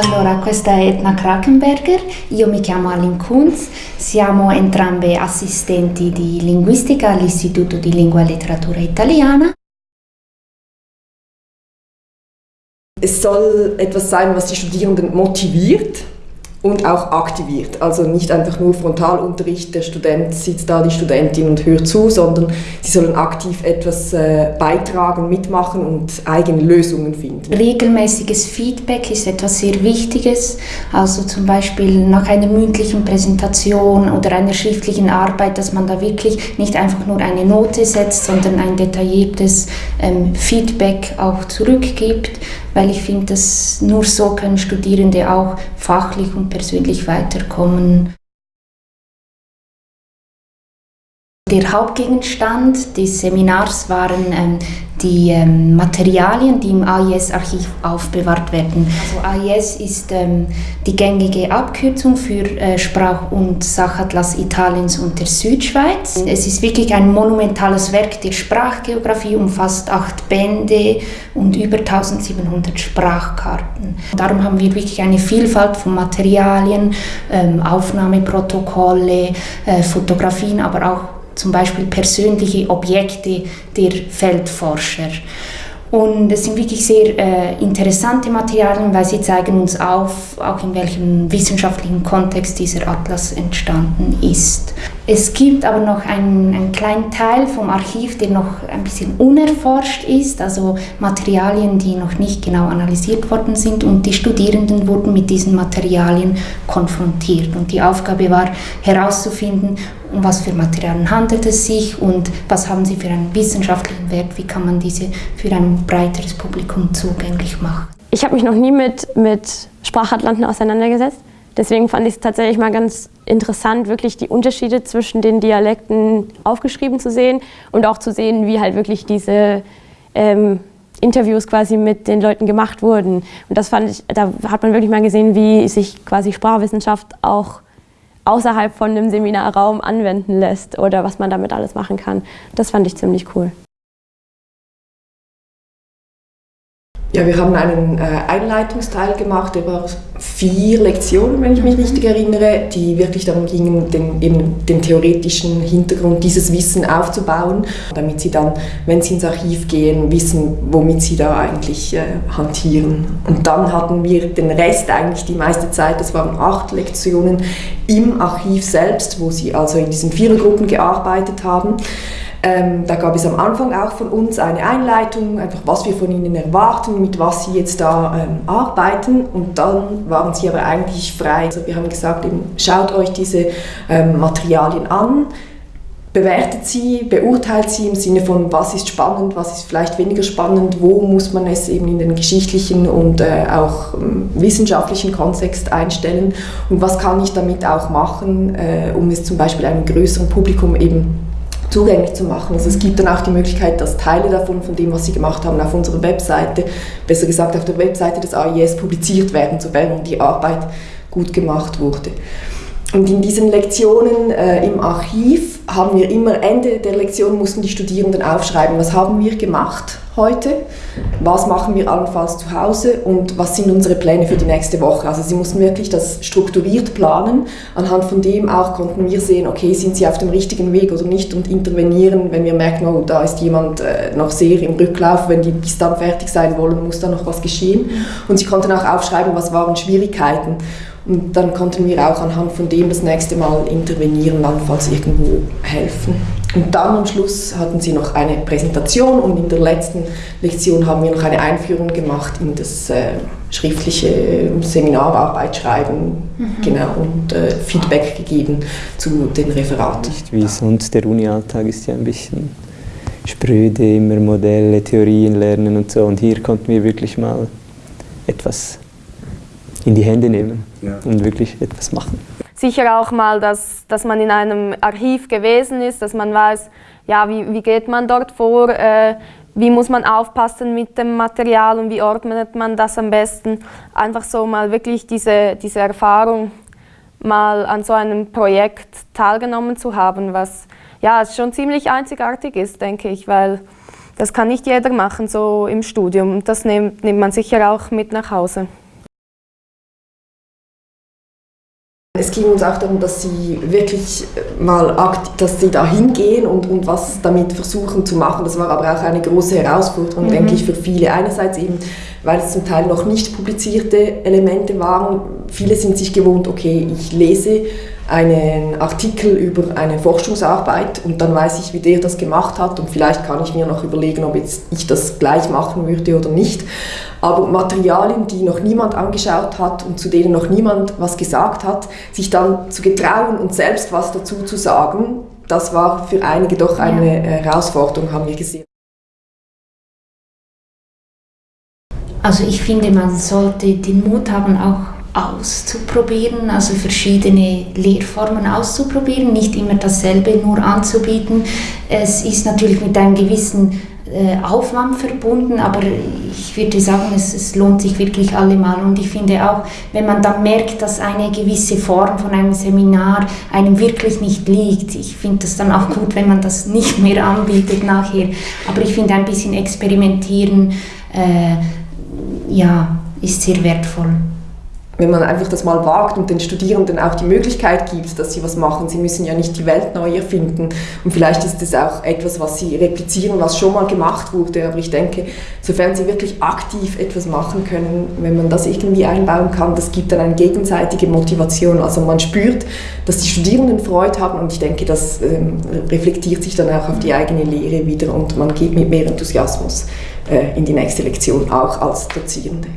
Allora, questa è Etna Krakenberger, io mi chiamo Alin Kunz, siamo entrambe assistenti di linguistica all'Istituto di Lingua e Letteratura Italiana. Es soll etwas sein, was die Studierenden motiviert und auch aktiviert. Also nicht einfach nur Frontalunterricht, der Student sitzt da, die Studentin und hört zu, sondern sie sollen aktiv etwas äh, beitragen, mitmachen und eigene Lösungen finden. Regelmäßiges Feedback ist etwas sehr Wichtiges. Also zum Beispiel nach einer mündlichen Präsentation oder einer schriftlichen Arbeit, dass man da wirklich nicht einfach nur eine Note setzt, sondern ein detailliertes ähm, Feedback auch zurückgibt weil ich finde, dass nur so können Studierende auch fachlich und persönlich weiterkommen. Der Hauptgegenstand des Seminars waren ähm, die ähm, Materialien, die im AIS-Archiv aufbewahrt werden. Also AIS ist ähm, die gängige Abkürzung für äh, Sprach- und Sachatlas Italiens und der Südschweiz. Es ist wirklich ein monumentales Werk der Sprachgeografie, umfasst acht Bände und über 1700 Sprachkarten. Darum haben wir wirklich eine Vielfalt von Materialien, ähm, Aufnahmeprotokolle, äh, Fotografien, aber auch zum Beispiel persönliche Objekte der Feldforscher. Und es sind wirklich sehr äh, interessante Materialien, weil sie zeigen uns auf, auch in welchem wissenschaftlichen Kontext dieser Atlas entstanden ist. Es gibt aber noch einen, einen, kleinen Teil vom Archiv, der noch ein bisschen unerforscht ist, also Materialien, die noch nicht genau analysiert worden sind und die Studierenden wurden mit diesen Materialien konfrontiert. Und die Aufgabe war herauszufinden, um was für Materialien handelt es sich und was haben sie für einen wissenschaftlichen Wert, wie kann man diese für ein breiteres Publikum zugänglich machen. Ich habe mich noch nie mit, mit Sprachatlanten auseinandergesetzt. Deswegen fand ich es tatsächlich mal ganz interessant, wirklich die Unterschiede zwischen den Dialekten aufgeschrieben zu sehen und auch zu sehen, wie halt wirklich diese ähm, Interviews quasi mit den Leuten gemacht wurden. Und das fand ich, da hat man wirklich mal gesehen, wie sich quasi Sprachwissenschaft auch außerhalb von einem Seminarraum anwenden lässt oder was man damit alles machen kann. Das fand ich ziemlich cool. Ja, wir haben einen äh, Einleitungsteil gemacht über vier Lektionen, wenn ich mich richtig erinnere, die wirklich darum gingen, den, eben den theoretischen Hintergrund dieses Wissen aufzubauen, damit sie dann, wenn sie ins Archiv gehen, wissen, womit sie da eigentlich äh, hantieren. Und dann hatten wir den Rest eigentlich die meiste Zeit, das waren acht Lektionen im Archiv selbst, wo sie also in diesen Vierergruppen gearbeitet haben. Ähm, da gab es am Anfang auch von uns eine Einleitung, einfach was wir von ihnen erwarten, mit was sie jetzt da ähm, arbeiten und dann waren sie aber eigentlich frei. Also wir haben gesagt, eben, schaut euch diese ähm, Materialien an, bewertet sie, beurteilt sie im Sinne von, was ist spannend, was ist vielleicht weniger spannend, wo muss man es eben in den geschichtlichen und äh, auch ähm, wissenschaftlichen Kontext einstellen und was kann ich damit auch machen, äh, um es zum Beispiel einem größeren Publikum eben zugänglich zu machen. Also es gibt dann auch die Möglichkeit, dass Teile davon, von dem, was Sie gemacht haben, auf unserer Webseite, besser gesagt auf der Webseite des AIS publiziert werden, sobald die Arbeit gut gemacht wurde. Und in diesen Lektionen äh, im Archiv haben wir immer, Ende der Lektion mussten die Studierenden aufschreiben, was haben wir gemacht heute, was machen wir allenfalls zu Hause und was sind unsere Pläne für die nächste Woche. Also sie mussten wirklich das strukturiert planen. Anhand von dem auch konnten wir sehen, okay, sind sie auf dem richtigen Weg oder nicht und intervenieren, wenn wir merken, oh, da ist jemand äh, noch sehr im Rücklauf, wenn die bis dann fertig sein wollen, muss da noch was geschehen. Und sie konnten auch aufschreiben, was waren Schwierigkeiten. Und dann konnten wir auch anhand von dem das nächste Mal intervenieren, allenfalls irgendwo helfen. Und dann am Schluss hatten sie noch eine Präsentation und in der letzten Lektion haben wir noch eine Einführung gemacht in das äh, schriftliche Seminararbeit schreiben mhm. genau, und äh, Feedback gegeben zu den Referaten. Nicht wie sonst, der Uni-Alltag ist ja ein bisschen spröde, immer Modelle, Theorien lernen und so. Und hier konnten wir wirklich mal etwas in die Hände nehmen ja. und wirklich etwas machen. Sicher auch mal, dass, dass man in einem Archiv gewesen ist, dass man weiß, ja, wie, wie geht man dort vor, äh, wie muss man aufpassen mit dem Material und wie ordnet man das am besten. Einfach so mal wirklich diese, diese Erfahrung mal an so einem Projekt teilgenommen zu haben, was ja schon ziemlich einzigartig ist, denke ich, weil das kann nicht jeder machen, so im Studium. Das nimmt, nimmt man sicher auch mit nach Hause. Es ging uns auch darum, dass sie wirklich mal dass sie da hingehen und, und was damit versuchen zu machen. Das war aber auch eine große Herausforderung, mhm. denke ich, für viele. Einerseits eben, weil es zum Teil noch nicht publizierte Elemente waren. Viele sind sich gewohnt, okay, ich lese einen Artikel über eine Forschungsarbeit und dann weiß ich, wie der das gemacht hat und vielleicht kann ich mir noch überlegen, ob jetzt ich das gleich machen würde oder nicht. Aber Materialien, die noch niemand angeschaut hat und zu denen noch niemand was gesagt hat, sich dann zu getrauen und selbst was dazu zu sagen, das war für einige doch eine Herausforderung, haben wir gesehen. Also ich finde, man sollte den Mut haben, auch auszuprobieren, also verschiedene Lehrformen auszuprobieren, nicht immer dasselbe nur anzubieten. Es ist natürlich mit einem gewissen äh, Aufwand verbunden, aber ich würde sagen, es, es, lohnt sich wirklich allemal. Und ich finde auch, wenn man dann merkt, dass eine gewisse Form von einem Seminar einem wirklich nicht liegt, ich finde das dann auch gut, wenn man das nicht mehr anbietet nachher. Aber ich finde ein bisschen experimentieren, äh, ja, ist sehr wertvoll wenn man einfach das mal wagt und den Studierenden auch die Möglichkeit gibt, dass sie was machen. Sie müssen ja nicht die Welt neu erfinden. Und vielleicht ist es auch etwas, was sie replizieren, was schon mal gemacht wurde. Aber ich denke, sofern sie wirklich aktiv etwas machen können, wenn man das irgendwie einbauen kann, das gibt dann eine gegenseitige Motivation. Also man spürt, dass die Studierenden Freude haben und ich denke, das ähm, reflektiert sich dann auch auf die eigene Lehre wieder und man geht mit mehr Enthusiasmus äh, in die nächste Lektion, auch als Dozierende.